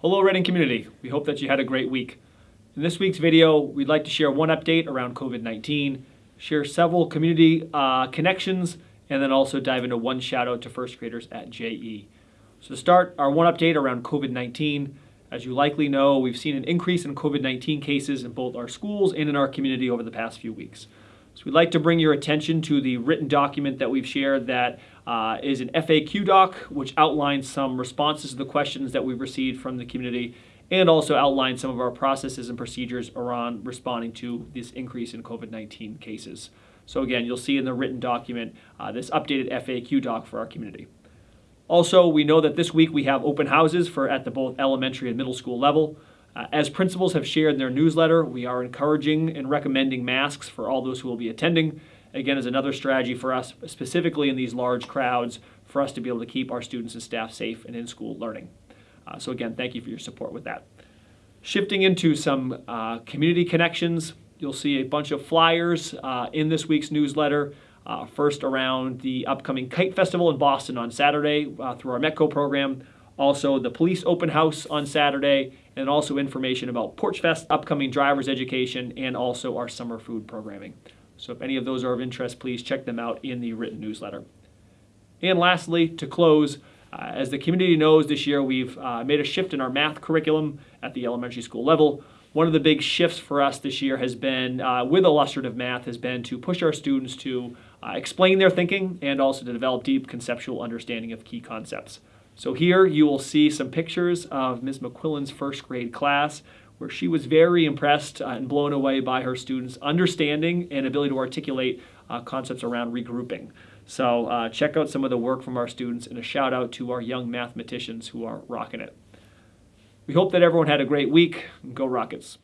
Hello Reading community, we hope that you had a great week. In this week's video, we'd like to share one update around COVID-19, share several community uh, connections, and then also dive into one shout out to first graders at JE. So to start, our one update around COVID-19. As you likely know, we've seen an increase in COVID-19 cases in both our schools and in our community over the past few weeks. So we'd like to bring your attention to the written document that we've shared that uh, is an FAQ doc, which outlines some responses to the questions that we've received from the community and also outlines some of our processes and procedures around responding to this increase in COVID-19 cases. So again, you'll see in the written document uh, this updated FAQ doc for our community. Also, we know that this week we have open houses for at the both elementary and middle school level. Uh, as principals have shared in their newsletter, we are encouraging and recommending masks for all those who will be attending. Again, is another strategy for us, specifically in these large crowds, for us to be able to keep our students and staff safe and in school learning. Uh, so again, thank you for your support with that. Shifting into some uh, community connections, you'll see a bunch of flyers uh, in this week's newsletter. Uh, first around the upcoming Kite Festival in Boston on Saturday uh, through our METCO program also the police open house on Saturday, and also information about Porch Fest, upcoming driver's education, and also our summer food programming. So if any of those are of interest, please check them out in the written newsletter. And lastly, to close, uh, as the community knows this year, we've uh, made a shift in our math curriculum at the elementary school level. One of the big shifts for us this year has been, uh, with illustrative math, has been to push our students to uh, explain their thinking and also to develop deep conceptual understanding of key concepts. So here you will see some pictures of Ms. McQuillan's first grade class where she was very impressed and blown away by her students' understanding and ability to articulate uh, concepts around regrouping. So uh, check out some of the work from our students and a shout out to our young mathematicians who are rocking it. We hope that everyone had a great week. Go Rockets!